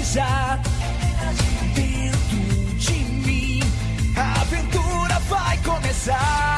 energizar dentro de mim. A aventura vai começar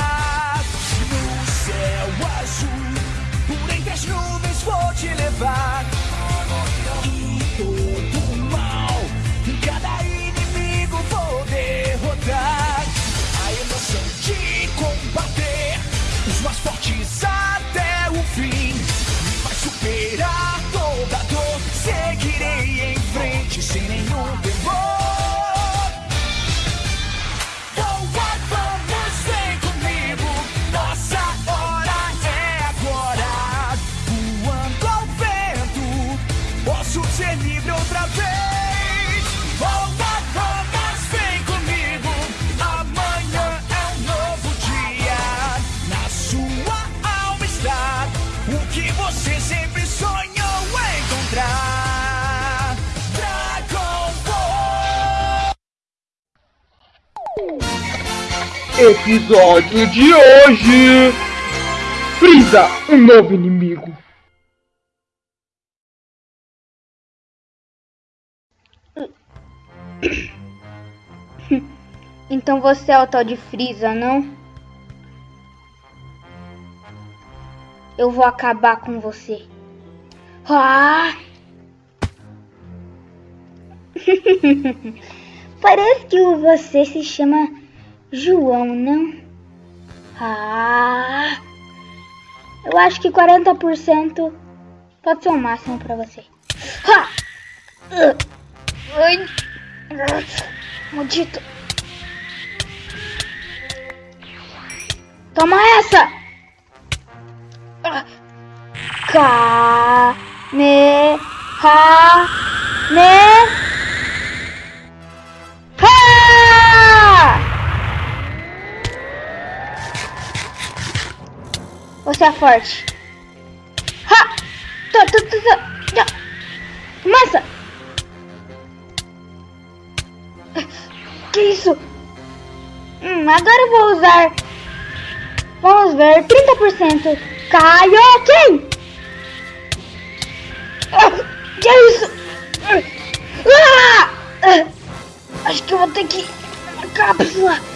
Episódio de hoje: Frieza, um novo inimigo. Então você é o tal de Freeza, não? Eu vou acabar com você. Ah! Parece que você se chama João, não? Ah! Eu acho que 40% pode ser o máximo pra você. Ah! Ai! Maldito! Toma essa! Ka ha Você é forte. Ha! Tô, tô, tô. Já. Começa! Que isso? Hum, agora eu vou usar. Vamos ver, 30%. Kaioken! Ah, que é isso? Ah! Ah! Acho que eu vou ter que cápsula.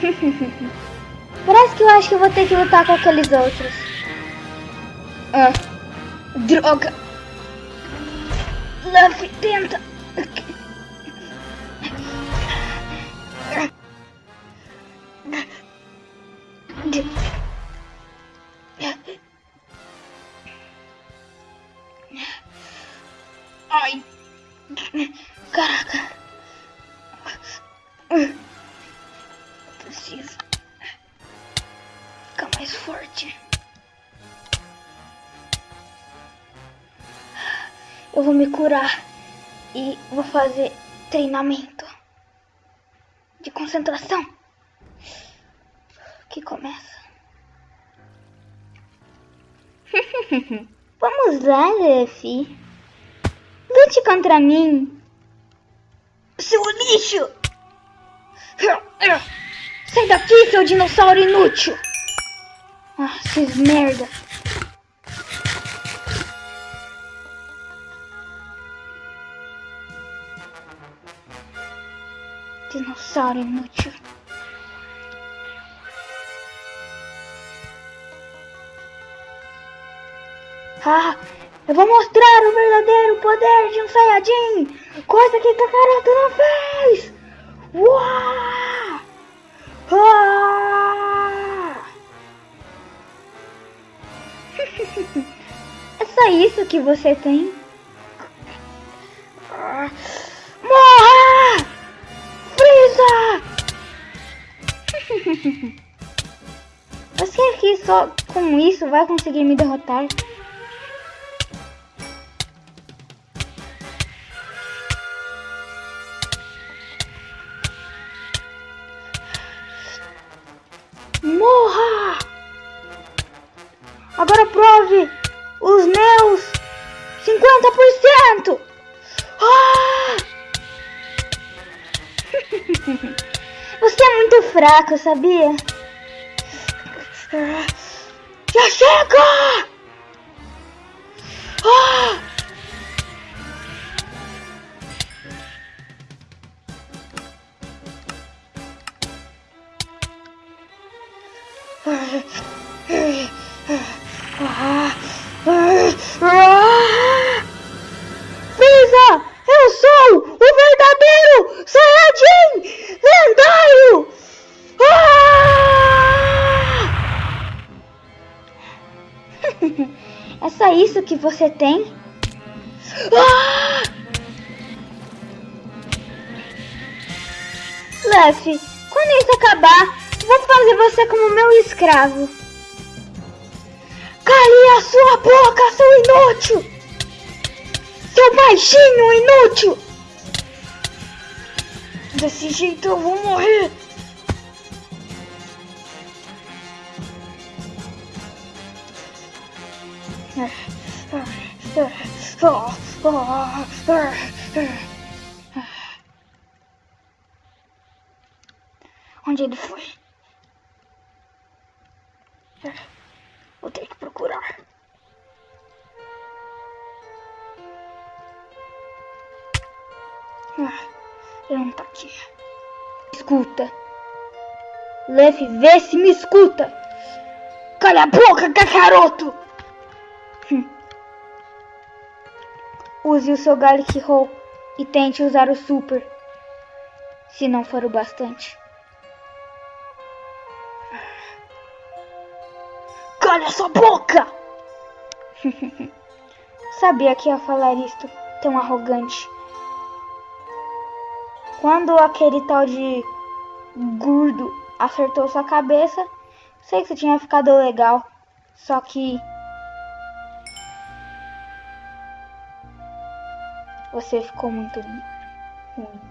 Parece que eu acho que eu vou ter que lutar com aqueles outros. Ah, droga. Luffy, tenta. Ai. Eu vou me curar e vou fazer treinamento de concentração que começa. Vamos lá, Luffy. Lute contra mim. Seu lixo! Sai daqui, seu dinossauro inútil! Ah, esses merda. Dinossauro inútil. Ah, eu vou mostrar o verdadeiro poder de um Saiyajin! Coisa que Kakaroto não fez! Uau! Ah! é só isso que você tem? Só com isso vai conseguir me derrotar? Morra! Agora prove os meus 50%! Ah! Você é muito fraco, sabia? させやかああ isso que você tem? Ah! Luffy, quando isso acabar, vou fazer você como meu escravo. Cale a sua boca, seu inútil! Seu baixinho inútil! Desse jeito eu vou morrer! Onde ele foi? Vou ter que procurar. Ah, ele não tá aqui. Escuta. Luffy, vê se me escuta. Cala a boca, cacaroto! Use o seu Garlic Roll e tente usar o Super. Se não for o bastante. Cala sua boca! Sabia que ia falar isto tão arrogante. Quando aquele tal de gordo acertou sua cabeça, sei que você tinha ficado legal. Só que você ficou muito ruim.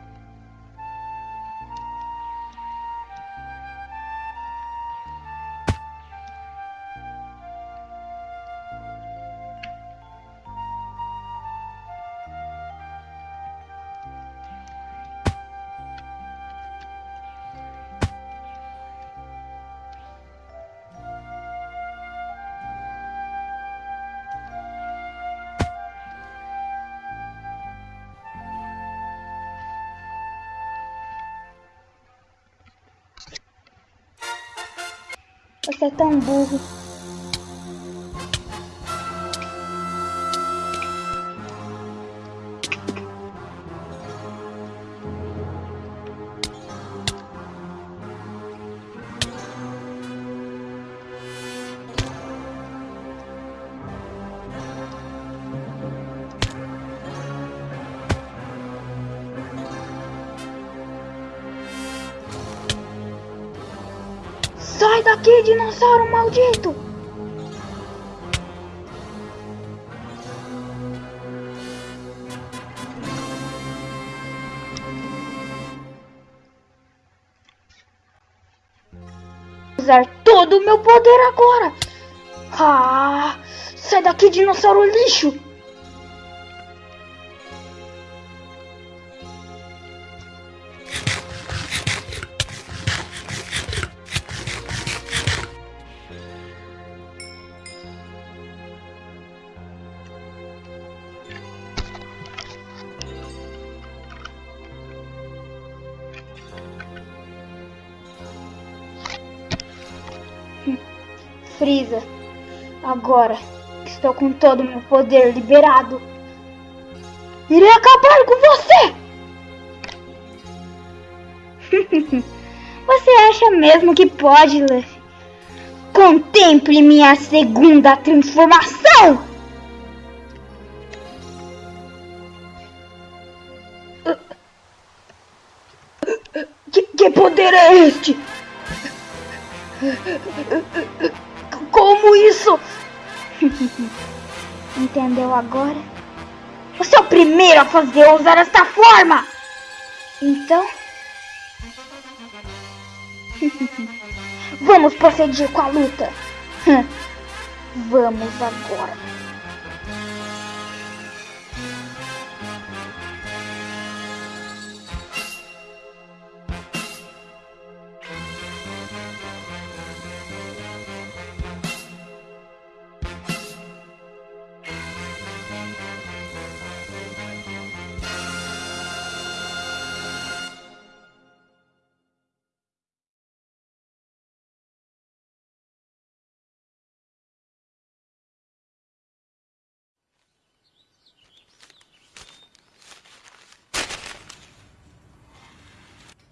Você é tão burro. Sai daqui, dinossauro maldito! Usar todo o meu poder agora! Ah! Sai daqui, dinossauro lixo! Frieza, agora que estou com todo o meu poder liberado, irei acabar com você! você acha mesmo que pode, Luffy? Contemple minha segunda transformação! Que, que poder é este? Como isso? Entendeu agora? Você é o primeiro a fazer usar esta forma! Então... Vamos proceder com a luta! Vamos agora!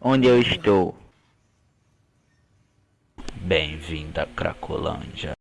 Onde eu estou? Bem-vindo a Cracolândia.